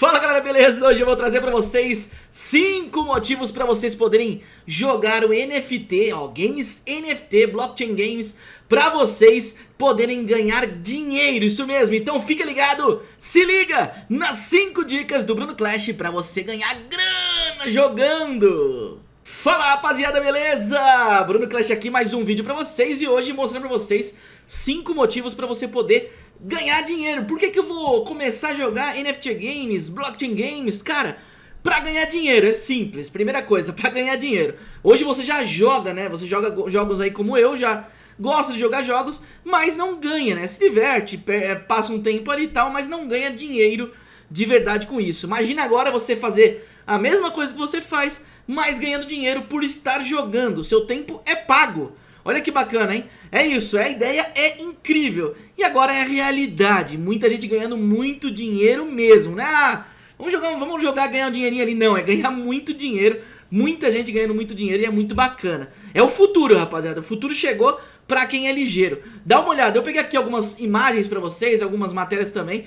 Fala galera, beleza? Hoje eu vou trazer pra vocês 5 motivos pra vocês poderem jogar o NFT, ó, Games NFT, Blockchain Games, pra vocês poderem ganhar dinheiro, isso mesmo, então fica ligado, se liga nas 5 dicas do Bruno Clash pra você ganhar grana jogando! Fala rapaziada, beleza? Bruno Clash aqui, mais um vídeo pra vocês e hoje mostrando pra vocês 5 motivos pra você poder ganhar dinheiro. Por que, que eu vou começar a jogar NFT Games, Blockchain Games? Cara, pra ganhar dinheiro, é simples. Primeira coisa, pra ganhar dinheiro. Hoje você já joga, né? Você joga jogos aí como eu, já gosta de jogar jogos, mas não ganha, né? Se diverte, passa um tempo ali e tal, mas não ganha dinheiro de verdade com isso. Imagina agora você fazer a mesma coisa que você faz, mas ganhando dinheiro por estar jogando. Seu tempo é pago. Olha que bacana, hein? É isso, a ideia é incrível. E agora é realidade. Muita gente ganhando muito dinheiro mesmo, né? Ah, vamos jogar, vamos jogar ganhar um dinheirinho ali. Não, é ganhar muito dinheiro. Muita gente ganhando muito dinheiro e é muito bacana. É o futuro, rapaziada. O futuro chegou pra quem é ligeiro. Dá uma olhada. Eu peguei aqui algumas imagens pra vocês, algumas matérias também.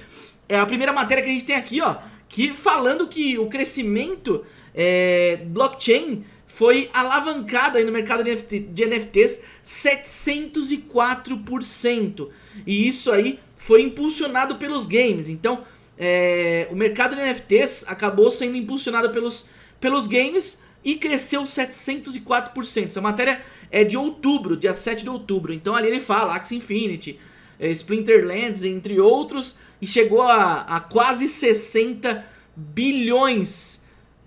É a primeira matéria que a gente tem aqui, ó. Que falando que o crescimento é, blockchain foi alavancado aí no mercado de NFTs 704%. E isso aí foi impulsionado pelos games. Então, é, o mercado de NFTs acabou sendo impulsionado pelos, pelos games e cresceu 704%. Essa matéria é de outubro, dia 7 de outubro. Então ali ele fala Axie Infinity, é, Splinterlands, entre outros, e chegou a, a quase 60 bilhões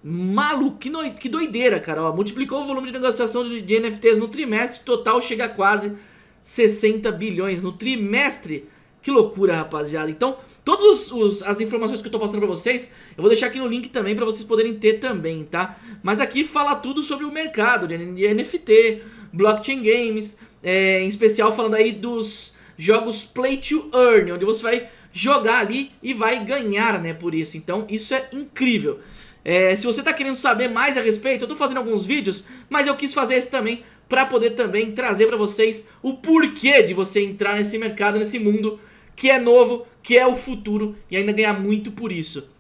Maluco, que, doideira, cara. Ó, multiplicou o volume de negociação de, de NFTs no trimestre, total chega a quase 60 bilhões no trimestre. Que loucura, rapaziada. Então, todas as informações que eu tô passando pra vocês, eu vou deixar aqui no link também pra vocês poderem ter também, tá? Mas aqui fala tudo sobre o mercado de NFT, blockchain games, é, em especial falando aí dos jogos Play to Earn, onde você vai jogar ali e vai ganhar, né, por isso. Então, isso é incrível. É, se você está querendo saber mais a respeito, eu estou fazendo alguns vídeos, mas eu quis fazer esse também para poder também trazer para vocês o porquê de você entrar nesse mercado, nesse mundo que é novo, que é o futuro e ainda ganhar muito por isso.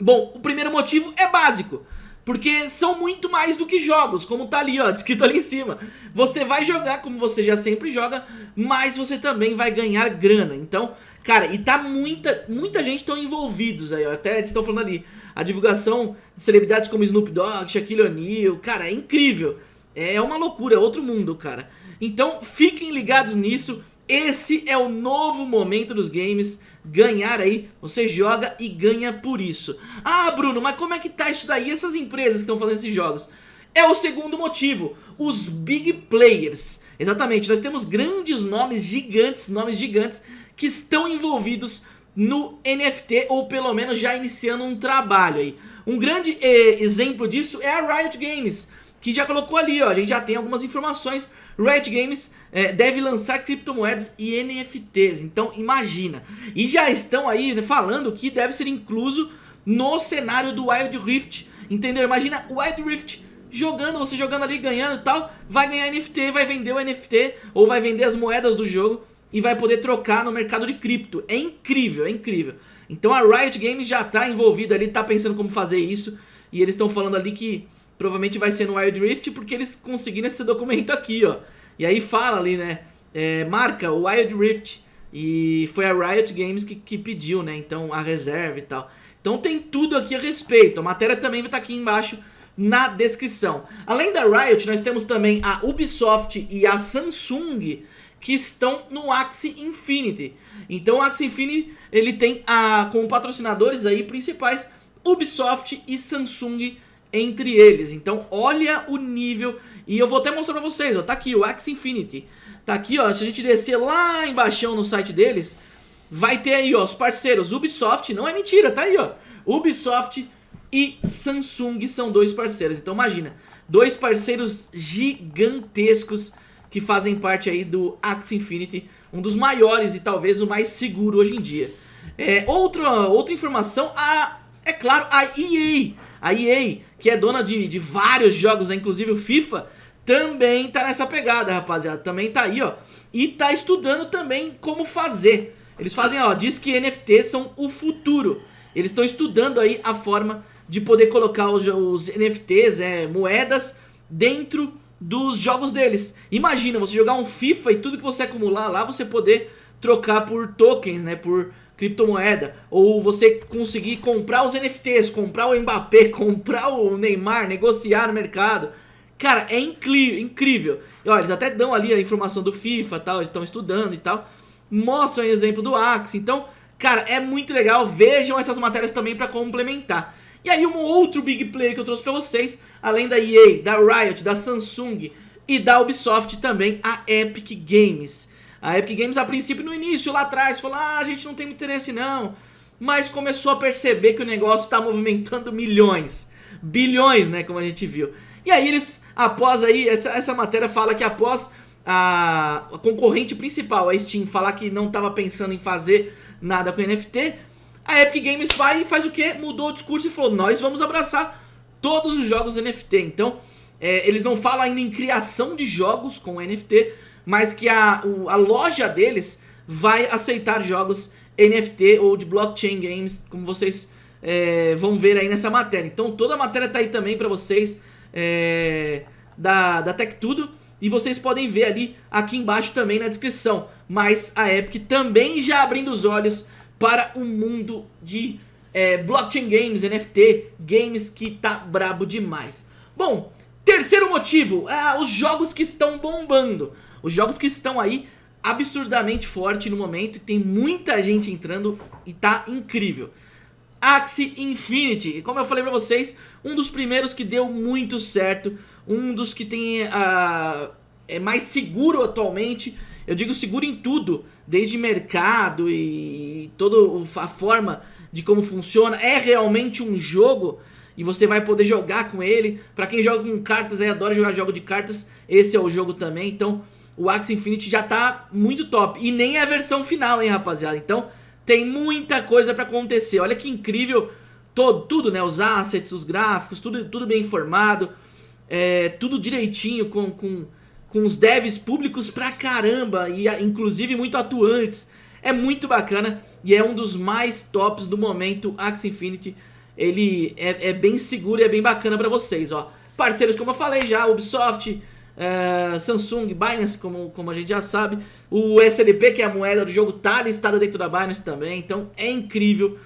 Bom, o primeiro motivo é básico. Porque são muito mais do que jogos, como tá ali, ó, descrito ali em cima. Você vai jogar como você já sempre joga, mas você também vai ganhar grana. Então, cara, e tá muita, muita gente tão envolvidos aí, ó, até eles estão falando ali. A divulgação de celebridades como Snoop Dogg, Shaquille O'Neal, cara, é incrível. É uma loucura, é outro mundo, cara. Então, fiquem ligados nisso. Esse é o novo momento dos games, ganhar aí, você joga e ganha por isso. Ah, Bruno, mas como é que tá isso daí? Essas empresas que estão fazendo esses jogos? É o segundo motivo, os big players. Exatamente, nós temos grandes nomes gigantes, nomes gigantes que estão envolvidos no NFT ou pelo menos já iniciando um trabalho aí. Um grande eh, exemplo disso é a Riot Games, que já colocou ali, ó, a gente já tem algumas informações Riot Games é, deve lançar criptomoedas e NFTs, então imagina. E já estão aí né, falando que deve ser incluso no cenário do Wild Rift, entendeu? Imagina o Wild Rift jogando, você jogando ali, ganhando e tal, vai ganhar NFT, vai vender o NFT, ou vai vender as moedas do jogo e vai poder trocar no mercado de cripto. É incrível, é incrível. Então a Riot Games já está envolvida ali, está pensando como fazer isso, e eles estão falando ali que provavelmente vai ser no Wild Rift, porque eles conseguiram esse documento aqui, ó. E aí fala ali, né, é, marca o Wild Rift, e foi a Riot Games que, que pediu, né, então a reserva e tal. Então tem tudo aqui a respeito, a matéria também vai estar tá aqui embaixo na descrição. Além da Riot, nós temos também a Ubisoft e a Samsung, que estão no Axie Infinity. Então o Axie Infinity, ele tem a, como patrocinadores aí principais Ubisoft e Samsung entre eles. Então olha o nível, e eu vou até mostrar pra vocês, ó, tá aqui o Axie Infinity. Tá aqui, ó, se a gente descer lá embaixo no site deles, vai ter aí, ó, os parceiros Ubisoft, não é mentira, tá aí, ó. Ubisoft e Samsung são dois parceiros, então imagina, dois parceiros gigantescos que fazem parte aí do Axie Infinity, um dos maiores e talvez o mais seguro hoje em dia. É, outra, outra informação, a, é claro, a EA a EA, que é dona de, de vários jogos, inclusive o FIFA, também tá nessa pegada, rapaziada. Também tá aí, ó. E tá estudando também como fazer. Eles fazem, ó, diz que NFTs são o futuro. eles estão estudando aí a forma de poder colocar os, os NFTs, é, moedas, dentro dos jogos deles. Imagina você jogar um FIFA e tudo que você acumular lá você poder trocar por tokens, né, por criptomoeda, ou você conseguir comprar os NFTs, comprar o Mbappé, comprar o Neymar, negociar no mercado. Cara, é incrível. E olha, eles até dão ali a informação do FIFA, tal, eles estão estudando e tal. Mostram o exemplo do Axie. Então, cara, é muito legal. Vejam essas matérias também para complementar. E aí um outro big player que eu trouxe pra vocês, além da EA, da Riot, da Samsung e da Ubisoft também, a Epic Games. A Epic Games a princípio no início, lá atrás, falou, ah, a gente não tem interesse não. Mas começou a perceber que o negócio está movimentando milhões, bilhões, né, como a gente viu. E aí eles, após aí, essa, essa matéria fala que após a, a concorrente principal, a Steam, falar que não estava pensando em fazer nada com NFT, a Epic Games vai e faz o que? Mudou o discurso e falou, nós vamos abraçar todos os jogos NFT. Então, é, eles não falam ainda em criação de jogos com NFT, mas que a, o, a loja deles vai aceitar jogos NFT ou de blockchain games, como vocês é, vão ver aí nessa matéria. Então toda a matéria tá aí também para vocês é, da, da Tech Tudo. E vocês podem ver ali aqui embaixo também na descrição. Mas a Epic também já abrindo os olhos para o mundo de é, blockchain games, NFT, games que tá brabo demais. Bom, terceiro motivo, é, os jogos que estão bombando. Os jogos que estão aí absurdamente forte no momento, tem muita gente entrando e tá incrível. Axie Infinity, como eu falei pra vocês, um dos primeiros que deu muito certo, um dos que tem uh, é mais seguro atualmente, eu digo seguro em tudo, desde mercado e toda a forma de como funciona. É realmente um jogo e você vai poder jogar com ele. Pra quem joga com cartas aí, adora jogar jogo de cartas, esse é o jogo também. Então o Axie Infinity já tá muito top. E nem é a versão final, hein, rapaziada. Então tem muita coisa pra acontecer. Olha que incrível todo, tudo, né? Os assets, os gráficos, tudo, tudo bem informado. É, tudo direitinho com, com com os devs públicos pra caramba e inclusive muito atuantes. É muito bacana e é um dos mais tops do momento, Axie Infinity. Ele é, é bem seguro e é bem bacana pra vocês, ó. Parceiros, como eu falei já, Ubisoft, uh, Samsung, Binance, como, como a gente já sabe. O SLP, que é a moeda do jogo, tá listada dentro da Binance também. Então é incrível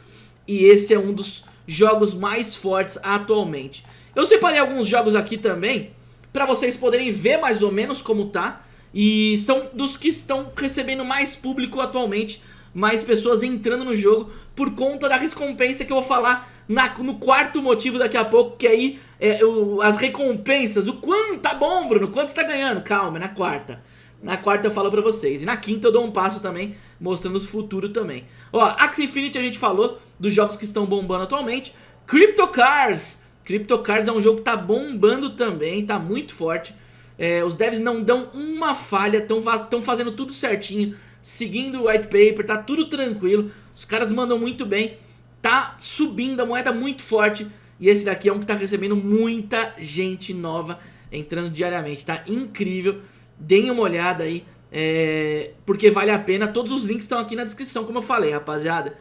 e esse é um dos jogos mais fortes atualmente. Eu separei alguns jogos aqui também para vocês poderem ver mais ou menos como tá. E são dos que estão recebendo mais público atualmente, mais pessoas entrando no jogo por conta da recompensa que eu vou falar na, no quarto motivo daqui a pouco, que aí é, o, as recompensas, o quanto tá bom, Bruno, quanto está ganhando? Calma, na quarta. Na quarta eu falo pra vocês. E na quinta eu dou um passo também, mostrando os futuros também. Ó, Axie Infinity a gente falou dos jogos que estão bombando atualmente. Crypto Cars CryptoCars é um jogo que tá bombando também, tá muito forte. É, os devs não dão uma falha, estão fazendo tudo certinho, seguindo o white paper, tá tudo tranquilo. Os caras mandam muito bem, tá subindo a moeda muito forte. E esse daqui é um que tá recebendo muita gente nova entrando diariamente, tá incrível. Deem uma olhada aí, é, porque vale a pena. Todos os links estão aqui na descrição, como eu falei, rapaziada.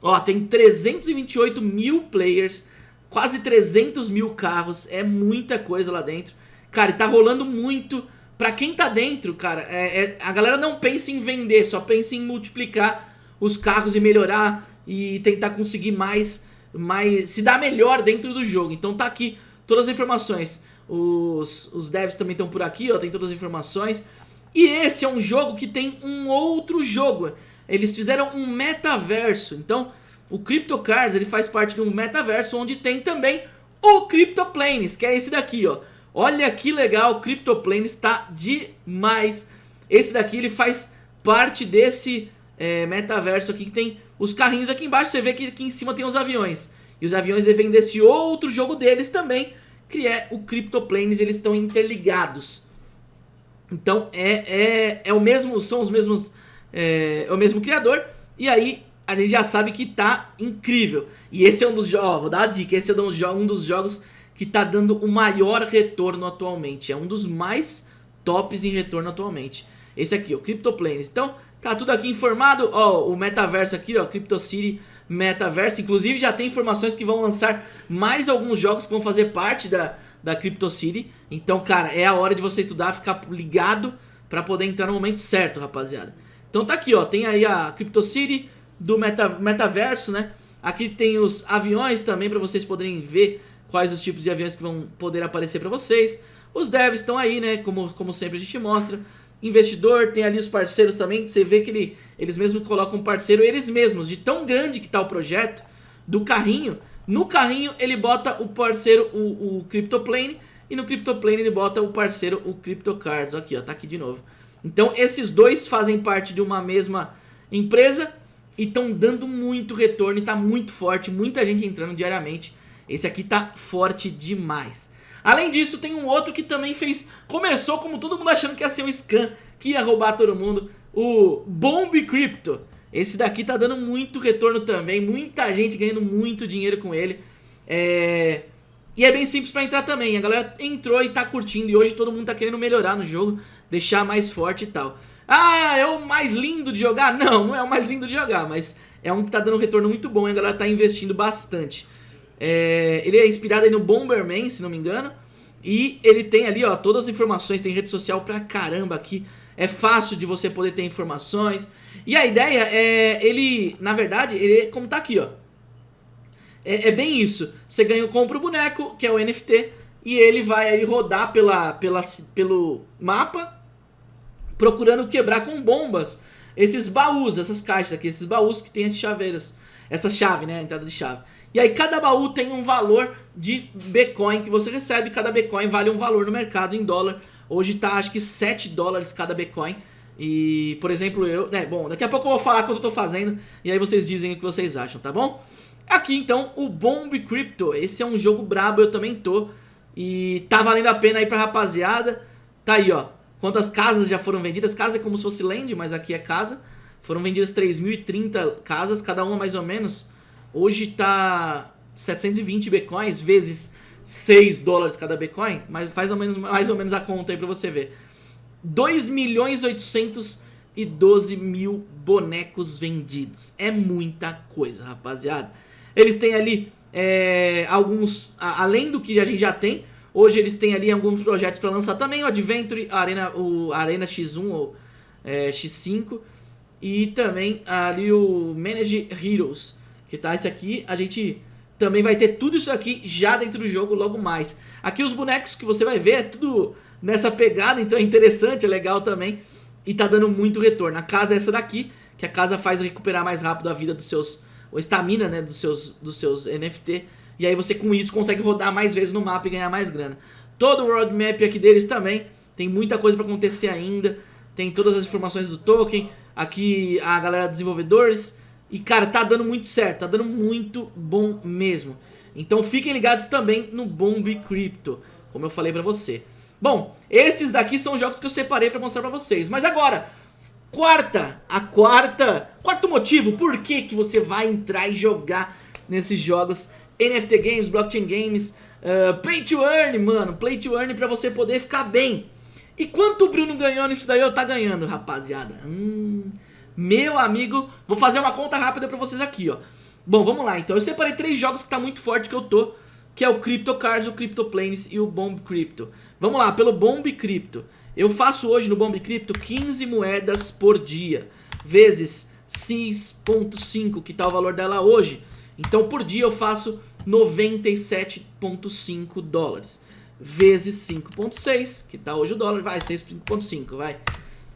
Ó, tem 328 mil players quase 300 mil carros, é muita coisa lá dentro. Cara, e tá rolando muito. Pra quem tá dentro, cara, é, é, a galera não pensa em vender, só pensa em multiplicar os carros e melhorar e tentar conseguir mais, mais se dar melhor dentro do jogo. Então tá aqui todas as informações. Os, os devs também estão por aqui, ó, tem todas as informações. E esse é um jogo que tem um outro jogo. Eles fizeram um metaverso, então o CryptoCars ele faz parte de um metaverso onde tem também o CryptoPlanes, que é esse daqui, ó. Olha que legal, o CryptoPlanes está demais. Esse daqui ele faz parte desse é, metaverso aqui que tem os carrinhos aqui embaixo. Você vê que aqui em cima tem os aviões. E os aviões vêm desse outro jogo deles também, que é o CryptoPlanes, eles estão interligados. Então é, é, é o mesmo, são os mesmos, é, é o mesmo criador. E aí a gente já sabe que tá incrível. E esse é um dos jogos, vou dar a dica, esse é um dos, jogos, que tá dando o maior retorno atualmente. É um dos mais tops em retorno atualmente. Esse aqui, o CryptoPlanes. Então, tá tudo aqui informado. Ó, o metaverso aqui, ó, CryptoCity metaverso. Inclusive já tem informações que vão lançar mais alguns jogos que vão fazer parte da, da Crypto City. Então, cara, é a hora de você estudar, ficar ligado para poder entrar no momento certo, rapaziada. Então tá aqui, ó, tem aí a Crypto City do meta, metaverso, né? Aqui tem os aviões também para vocês poderem ver quais os tipos de aviões que vão poder aparecer para vocês. Os devs estão aí, né? Como, como sempre a gente mostra. Investidor, tem ali os parceiros também. Você vê que ele, eles mesmos colocam parceiro, eles mesmos, de tão grande que tá o projeto, do carrinho. No carrinho ele bota o parceiro, o, o CryptoPlane. E no CryptoPlane ele bota o parceiro, o CryptoCards. Aqui, ó, tá aqui de novo. Então esses dois fazem parte de uma mesma empresa e estão dando muito retorno e tá muito forte, muita gente entrando diariamente. Esse aqui tá forte demais. Além disso, tem um outro que também fez... Começou como todo mundo achando que ia ser um scam, que ia roubar todo mundo. O Bomb Crypto. Esse daqui tá dando muito retorno também, muita gente ganhando muito dinheiro com ele. É... E é bem simples pra entrar também, a galera entrou e tá curtindo e hoje todo mundo tá querendo melhorar no jogo, deixar mais forte e tal. Ah, é o mais lindo de jogar? Não, não é o mais lindo de jogar, mas é um que tá dando um retorno muito bom e a galera tá investindo bastante. É, ele é inspirado aí no Bomberman, se não me engano. E ele tem ali, ó, todas as informações, tem rede social pra caramba aqui. É fácil de você poder ter informações. E a ideia é, ele, na verdade, ele é como tá aqui, ó. É, é bem isso. Você ganha, compra o boneco, que é o NFT, e ele vai aí rodar pela, pela, pelo mapa, procurando quebrar com bombas esses baús, essas caixas aqui, esses baús que tem esses chaveiras. Essa chave, né, a entrada de chave. E aí cada baú tem um valor de Bitcoin que você recebe, cada Bitcoin vale um valor no mercado em dólar. Hoje tá acho que 7 dólares cada Bitcoin. E, por exemplo, eu... né, bom, daqui a pouco eu vou falar quanto eu tô fazendo e aí vocês dizem o que vocês acham, tá bom? Aqui então o Bomb Crypto, esse é um jogo brabo, eu também tô. E tá valendo a pena aí pra rapaziada. Tá aí, ó. Quantas casas já foram vendidas? Casa é como se fosse land, mas aqui é casa. Foram vendidas 3.030 casas, cada uma mais ou menos Hoje tá 720 bitcoins vezes 6 dólares cada bitcoin, mas faz ou menos, mais ou menos a conta aí pra você ver. 2 milhões 812 mil bonecos vendidos. É muita coisa, rapaziada. Eles têm ali é, alguns, além do que a gente já tem, hoje eles têm ali alguns projetos para lançar também, o Adventure, Arena, o Arena X1 ou é, X5 e também ali o Manage Heroes. Que tá esse aqui, a gente também vai ter tudo isso aqui já dentro do jogo logo mais. Aqui os bonecos que você vai ver é tudo nessa pegada, então é interessante, é legal também. E tá dando muito retorno. A casa é essa daqui, que a casa faz recuperar mais rápido a vida dos seus... Ou estamina, né, dos seus, dos seus NFT. E aí você com isso consegue rodar mais vezes no mapa e ganhar mais grana. Todo o roadmap aqui deles também. Tem muita coisa pra acontecer ainda. Tem todas as informações do token. Aqui a galera desenvolvedores e, cara, tá dando muito certo, tá dando muito bom mesmo. Então fiquem ligados também no Bomb Crypto, como eu falei pra você. Bom, esses daqui são jogos que eu separei pra mostrar pra vocês. Mas agora, quarta, a quarta, quarto motivo, por que, que você vai entrar e jogar nesses jogos NFT Games, Blockchain Games, uh, Play to Earn, mano, Play to Earn pra você poder ficar bem. E quanto o Bruno ganhou nisso daí, eu tá ganhando, rapaziada. Hum... Meu amigo, vou fazer uma conta rápida pra vocês aqui, ó. Bom, vamos lá, então. Eu separei três jogos que tá muito forte que eu tô, que é o Crypto Cards, o Crypto Planes e o Bomb Crypto. Vamos lá, pelo Bomb Crypto. Eu faço hoje no Bomb Crypto 15 moedas por dia, vezes 6.5, que tá o valor dela hoje. Então, por dia eu faço 97.5 dólares, vezes 5.6, que tá hoje o dólar, vai, 6.5, vai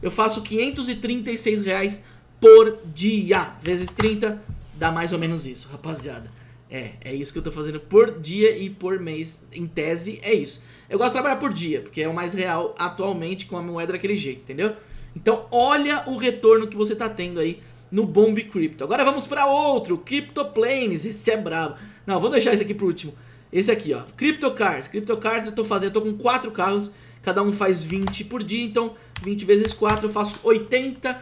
eu faço 536 reais por dia. Vezes 30, dá mais ou menos isso, rapaziada. É, é isso que eu tô fazendo por dia e por mês. Em tese, é isso. Eu gosto de trabalhar por dia, porque é o mais real atualmente com a moeda daquele jeito, entendeu? Então, olha o retorno que você tá tendo aí no Bomb Crypto. Agora vamos para outro, CryptoPlanes. Esse é brabo. Não, vou deixar esse aqui pro último. Esse aqui, ó, CryptoCars. CryptoCars eu tô fazendo, eu tô com quatro carros cada um faz 20 por dia, então 20 vezes 4 eu faço 80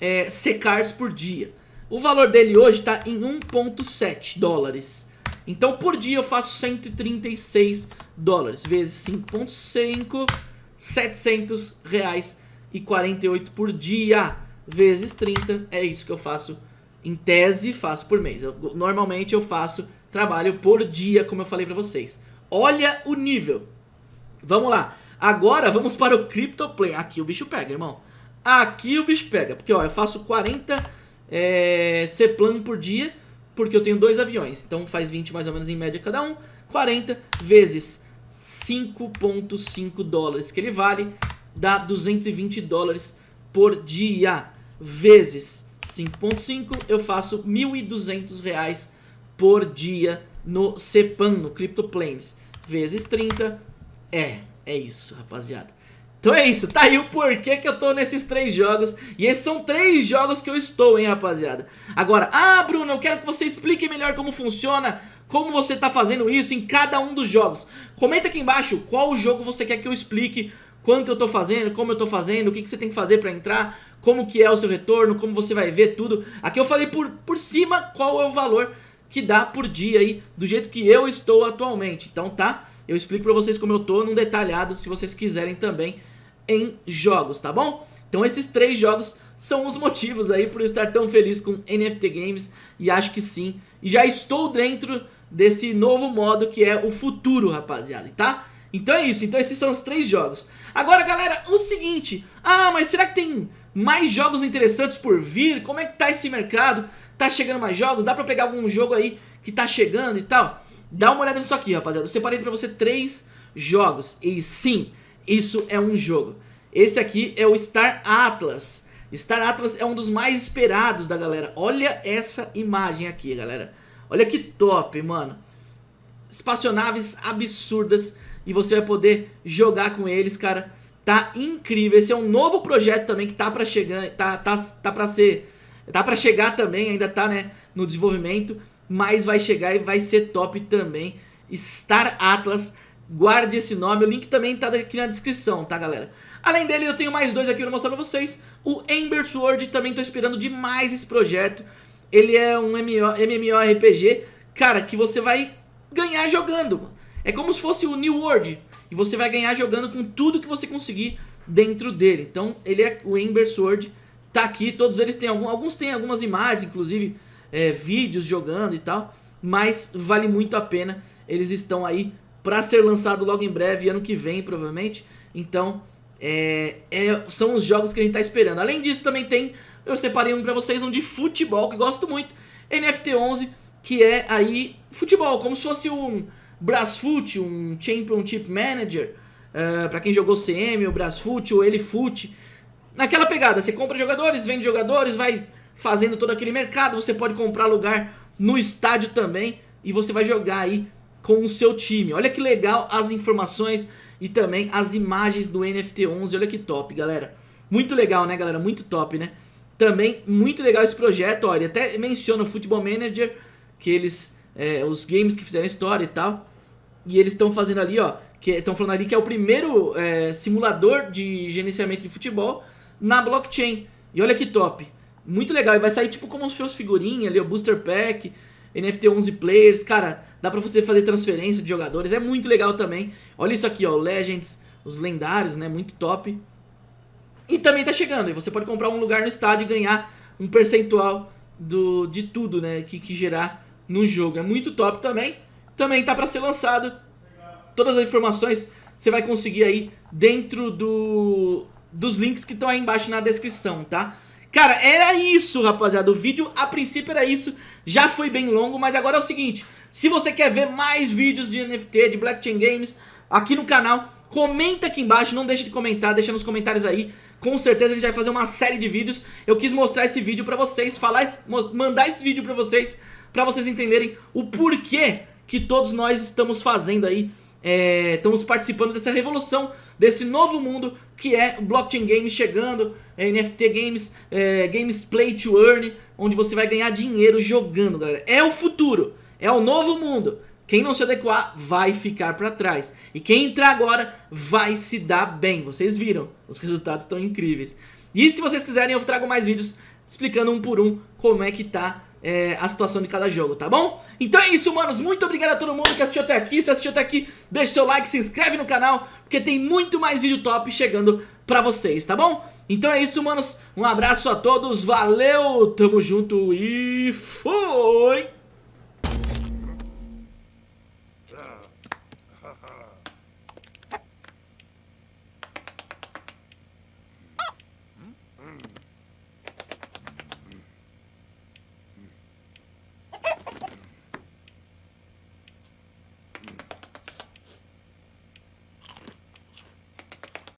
é, secars por dia. O valor dele hoje está em 1.7 dólares. Então por dia eu faço 136 dólares, vezes 5.5, 700 reais e 48 por dia, vezes 30, é isso que eu faço Em tese, faço por mês. Eu, normalmente eu faço trabalho por dia, como eu falei pra vocês. Olha o nível. Vamos lá. Agora vamos para o CryptoPlay. Aqui o bicho pega, irmão. Aqui o bicho pega. Porque, ó, eu faço 40 é, C-Plan por dia, porque eu tenho dois aviões. Então faz 20 mais ou menos em média cada um. 40 vezes 5.5 dólares que ele vale, dá 220 dólares por dia. Vezes 5.5, eu faço 1.200 reais por dia no CEPAN, no CryptoPlanes. Vezes 30, é, é isso, rapaziada. Então é isso, tá aí o porquê que eu tô nesses três jogos E esses são três jogos que eu estou, hein, rapaziada Agora, ah, Bruno, eu quero que você explique melhor como funciona Como você tá fazendo isso em cada um dos jogos Comenta aqui embaixo qual jogo você quer que eu explique Quanto eu tô fazendo, como eu tô fazendo, o que, que você tem que fazer pra entrar Como que é o seu retorno, como você vai ver tudo Aqui eu falei por, por cima qual é o valor que dá por dia aí Do jeito que eu estou atualmente Então tá, eu explico pra vocês como eu tô num detalhado Se vocês quiserem também em jogos, tá bom? Então esses três jogos são os motivos aí por eu estar tão feliz com NFT Games e acho que sim. E já estou dentro desse novo modo que é o futuro, rapaziada, tá? Então é isso, então esses são os três jogos. Agora, galera, o seguinte, ah, mas será que tem mais jogos interessantes por vir? Como é que tá esse mercado? Tá chegando mais jogos? Dá pra pegar algum jogo aí que tá chegando e tal? Dá uma olhada nisso aqui, rapaziada. Eu separei pra você três jogos e sim, isso é um jogo. Esse aqui é o Star Atlas. Star Atlas é um dos mais esperados da galera. Olha essa imagem aqui, galera. Olha que top, mano. Espaçonaves absurdas e você vai poder jogar com eles, cara. Tá incrível. Esse é um novo projeto também que tá pra chegar, tá, tá, tá pra ser... Tá pra chegar também, ainda tá, né, no desenvolvimento. Mas vai chegar e vai ser top também. Star Atlas guarde esse nome, o link também tá aqui na descrição, tá galera? Além dele eu tenho mais dois aqui pra mostrar pra vocês, o Ember Sword, também tô esperando demais esse projeto, ele é um MMORPG, cara, que você vai ganhar jogando, é como se fosse o New World, e você vai ganhar jogando com tudo que você conseguir dentro dele, então ele é o Ember Sword, tá aqui, todos eles têm, algum, alguns têm algumas imagens, inclusive é, vídeos jogando e tal, mas vale muito a pena, eles estão aí para ser lançado logo em breve, ano que vem provavelmente. Então, é, é, são os jogos que a gente tá esperando. Além disso, também tem, eu separei um para vocês, um de futebol, que gosto muito, NFT11, que é aí futebol, como se fosse um Brasfoot, um Championship Manager, uh, para quem jogou CM, o Brasfoot, o Elifoot. Naquela pegada, você compra jogadores, vende jogadores, vai fazendo todo aquele mercado, você pode comprar lugar no estádio também, e você vai jogar aí com o seu time. Olha que legal as informações e também as imagens do NFT 11. Olha que top, galera. Muito legal, né, galera? Muito top, né? Também muito legal esse projeto, olha, até menciona o Football Manager, que eles, é, os games que fizeram história e tal. E eles estão fazendo ali, ó, que estão falando ali que é o primeiro é, simulador de gerenciamento de futebol na blockchain. E olha que top. Muito legal, e vai sair tipo como se fosse figurinha ali, o Booster Pack, NFT 11 Players, cara, Dá pra você fazer transferência de jogadores, é muito legal também. Olha isso aqui, ó, Legends, os lendários, né, muito top. E também tá chegando, e você pode comprar um lugar no estádio e ganhar um percentual do, de tudo, né, que, que gerar no jogo. É muito top também. Também tá pra ser lançado. Todas as informações você vai conseguir aí dentro do, dos links que estão aí embaixo na descrição, tá? Cara, era isso, rapaziada. O vídeo, a princípio, era isso. Já foi bem longo, mas agora é o seguinte. Se você quer ver mais vídeos de NFT, de Blockchain Games, aqui no canal, comenta aqui embaixo, não deixe de comentar, deixa nos comentários aí. Com certeza a gente vai fazer uma série de vídeos. Eu quis mostrar esse vídeo pra vocês, falar, mandar esse vídeo pra vocês, pra vocês entenderem o porquê que todos nós estamos fazendo aí é, estamos participando dessa revolução, desse novo mundo que é Blockchain Games chegando, é, NFT Games, é, Games Play to Earn, onde você vai ganhar dinheiro jogando, galera. É o futuro. É o novo mundo. Quem não se adequar vai ficar para trás. E quem entrar agora vai se dar bem. Vocês viram, os resultados estão incríveis. E se vocês quiserem eu trago mais vídeos explicando um por um como é que tá é, a situação de cada jogo, tá bom? Então é isso, manos. Muito obrigado a todo mundo que assistiu até aqui. Se assistiu até aqui, deixa seu like, se inscreve no canal, porque tem muito mais vídeo top chegando pra vocês, tá bom? Então é isso, manos. Um abraço a todos, valeu, tamo junto e foi!